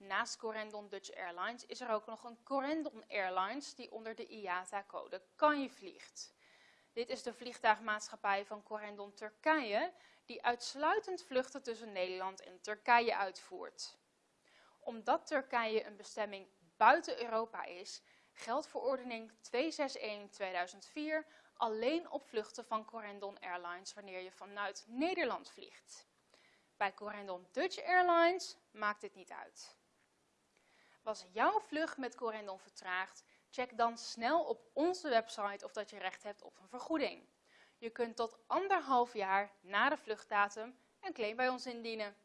Naast Corendon Dutch Airlines is er ook nog een Corendon Airlines die onder de IATA-code CANJE vliegt. Dit is de vliegtuigmaatschappij van Corendon Turkije die uitsluitend vluchten tussen Nederland en Turkije uitvoert. Omdat Turkije een bestemming buiten Europa is, geldt verordening 261-2004 alleen op vluchten van Corendon Airlines wanneer je vanuit Nederland vliegt. Bij Corendon Dutch Airlines maakt dit niet uit. Was jouw vlucht met Corendon vertraagd, check dan snel op onze website of dat je recht hebt op een vergoeding. Je kunt tot anderhalf jaar na de vluchtdatum een claim bij ons indienen.